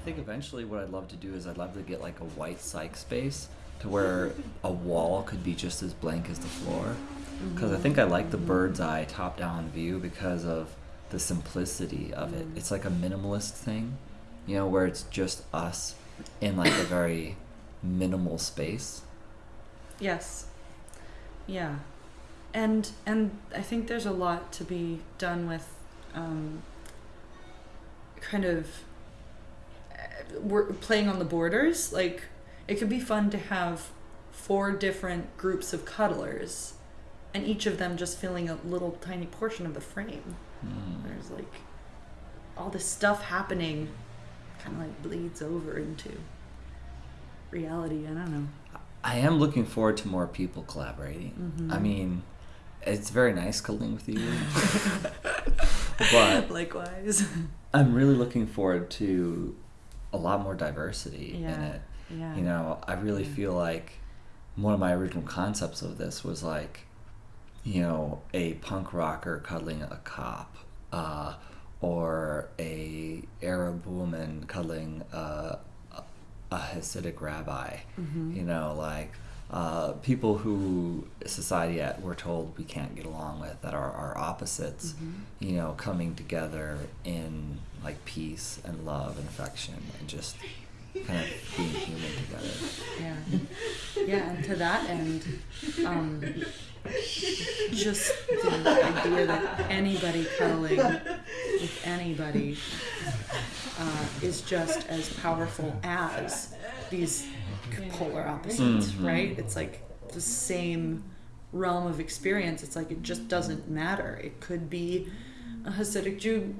I think eventually what I'd love to do is I'd love to get like a white cyc space to where a wall could be just as blank as the floor. Because I think I like the bird's eye top down view because of the simplicity of it. It's like a minimalist thing, you know, where it's just us in like a very minimal space. Yes. Yeah. And and I think there's a lot to be done with um, kind of we're playing on the borders. Like it could be fun to have four different groups of cuddlers and each of them just filling a little tiny portion of the frame. Mm. There's like all this stuff happening kind of like bleeds over into reality. I don't know. I am looking forward to more people collaborating. Mhm. I mean, it's very nice cuddling with you, but Likewise. I'm really looking forward to a lot more diversity in it. yeah. You know, I really Yeah. feel like one of my original concepts of this was like, you know, a punk rocker cuddling a cop, uh, or a Arab woman cuddling uh, a, a Hasidic rabbi. Mhm. You know, like uh, people who society at we're told we can't get along with that are our opposites. Mhm. You know, coming together in like peace and love and affection and just kind of being human together. Yeah. Yeah, and to that end, um, just the idea that anybody cuddling with anybody uh, is just as powerful as these polar opposites, Mhm. right? It's like the same realm of experience. It's like it just doesn't matter. It could be a Hasidic Jew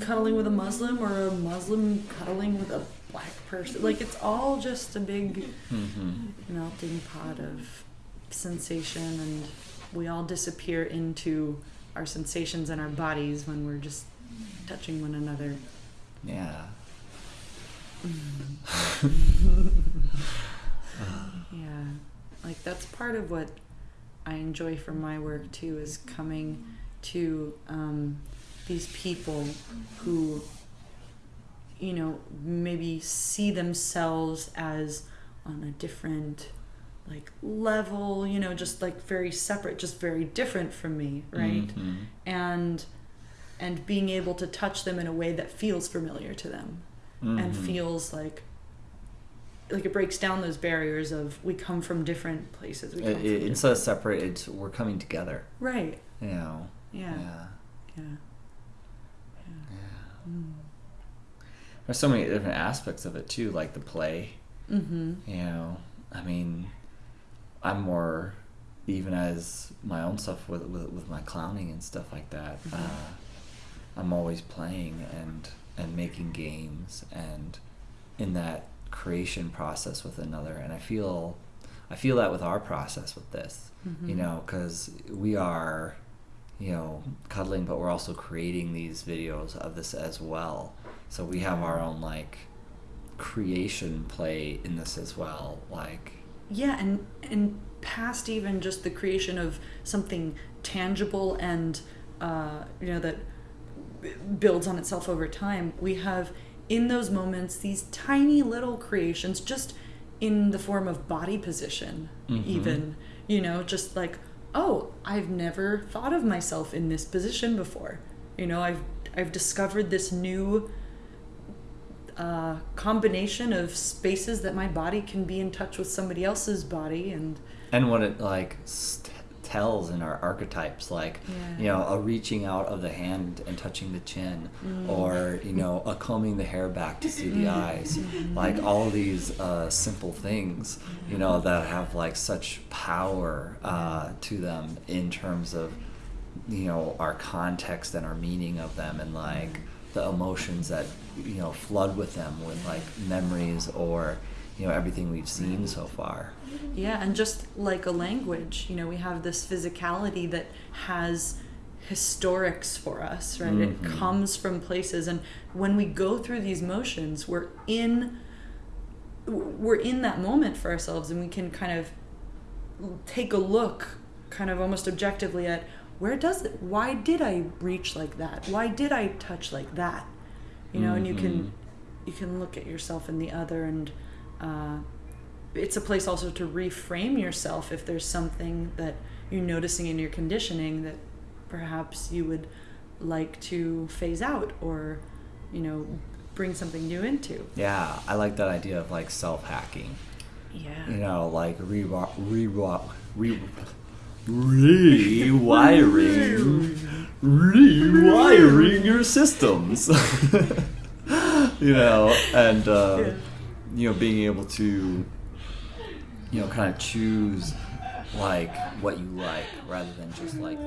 cuddling with a Muslim or a Muslim cuddling with a black person. Like it's all just a big Mm-hmm. melting pot of sensation and we all disappear into our sensations and our bodies when we're just touching one another. Yeah. Yeah. Like that's part of what I enjoy from my work too is coming to um, these people who you know maybe see themselves as on a different like level you know just like very separate just very different from me right Mhm. and and being able to touch them in a way that feels familiar to them and Mhm. feels like like it breaks down those barriers of we come from different places we come It, it, instead of separate, it's we're coming together. right You know. yeah Yeah. yeah, yeah. Mm. There's so many different aspects of it too, like the play. mm-hmm You know, I mean, I'm more even as my own stuff with with, with my clowning and stuff like that. Mhm. Uh, I'm always playing and and making games and in that creation process with another. And I feel I feel that with our process with this. You Mhm. know, because we are, you know, cuddling, but we're also creating these videos of this as well. So we have our own like creation play in this as well. Like, yeah and and past even just the creation of something tangible and uh, you know that builds on itself over time we have in those moments these tiny little creations just in the form of body position Mhm. even you know just like oh i've never thought of myself in this position before you know i've i've discovered this new uh, combination of spaces that my body can be in touch with somebody else's body and and what it like tells in our archetypes, like, Yeah. you know, a reaching out of the hand and touching the chin, Mm. or, you know, a combing the hair back to see the eyes. Like, all these uh, simple things, you know, that have like such power uh, to them in terms of, you know, our context and our meaning of them and like the emotions that, you know, flood with them with like memories or, you know, everything we've seen so far. Yeah, and just like a language, you know, we have this physicality that has historics for us, right? It Mhm. comes from places, and when we go through these motions, we're in we're in that moment for ourselves, and we can kind of take a look, kind of almost objectively at where does it? Why did I reach like that? Why did I touch like that? You know, and you can Mhm. you can look at yourself in the other and uh, it's a place also to reframe yourself if there's something that you're noticing in your conditioning that perhaps you would like to phase out or you know bring something new into Yeah, I like that idea of like self hacking. yeah You know, like re re re rewiring rewiring your systems. you know, and uh, Yeah. You know, being able to you know kind of choose like what you like rather than just like.